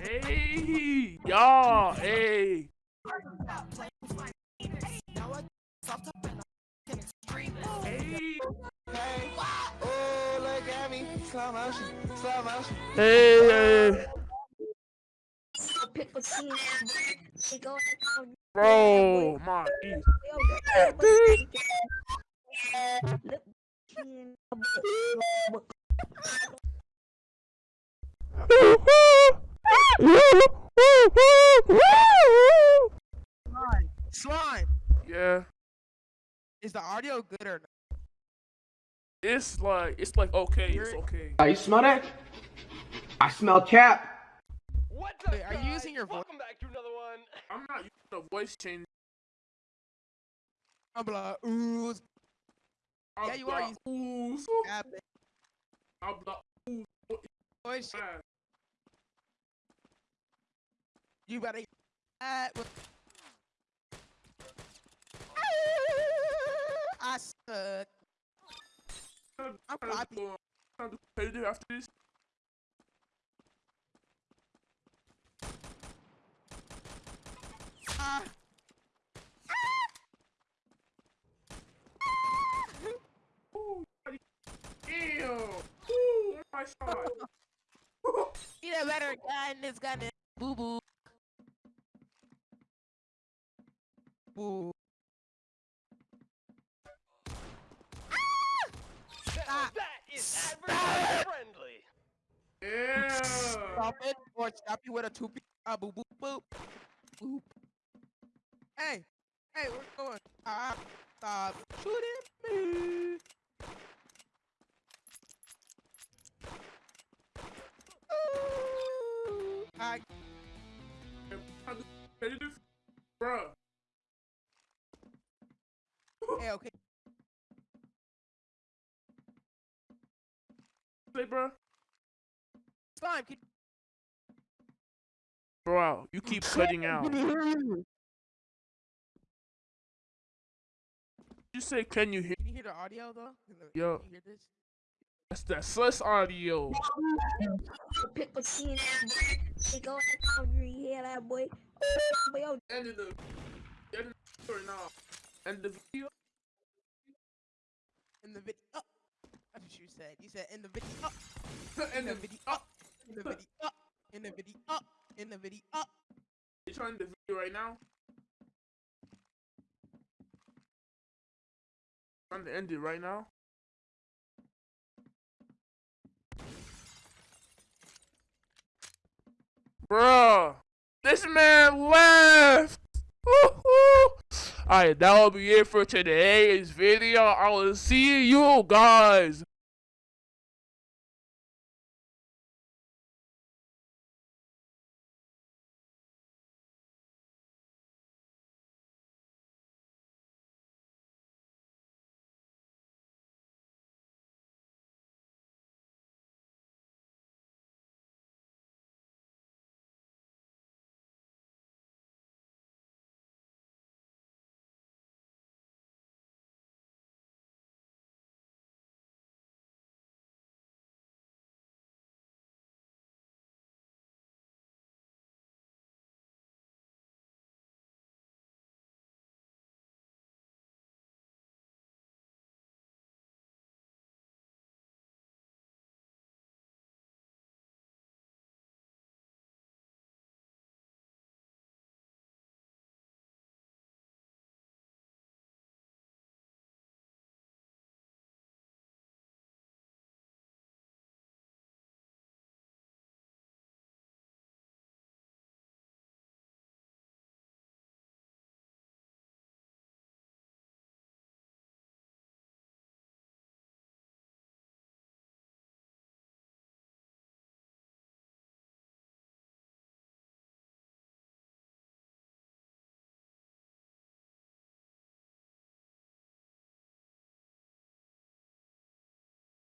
Hey, y'all, hey. Hey, Hey, oh, ears. Slime, Yeah, is the audio good or not? it's like, it's like okay, it's okay. Uh, you smell that? I smell cap. What up, Wait, are you using your voice? Welcome back to another one. I'm not using the voice change. I'm like, ooh, I'm Yeah, you are like, Ooh, so. I'm like, ooh, what is Voice, that? You better. Uh, I suck. I'm happy. do- trying to do competitive after this. Ah. Ooh, buddy. Ew. Ooh, my shot. Need a better gun. This gun is boo boo. Boo. Ah. that is advertiser friendly. Yeah. Stop it or stop you with a two uh, boop boop boop boop. Hey, hey, where you going? Ah, stop shooting me. Ooh, I Trying to do competitive. Bruh. hey, okay. Say, bruh. Slime, can Bro, you keep cutting out. You say, can you hear? Can you hear the audio though? Yo. Can you hear this? That's that sus audio. pick between them. She go you hear that boy? Boy, yo, End of the. End of the. End the video. In the video. You said. You said in the video. Oh, in the video. Oh, in the video. Oh, in the video. Oh, in the video. Oh. You trying the video right now? Trying to end it right now? Bruh, this man left. Alright, that will be it for today's video. I will see you guys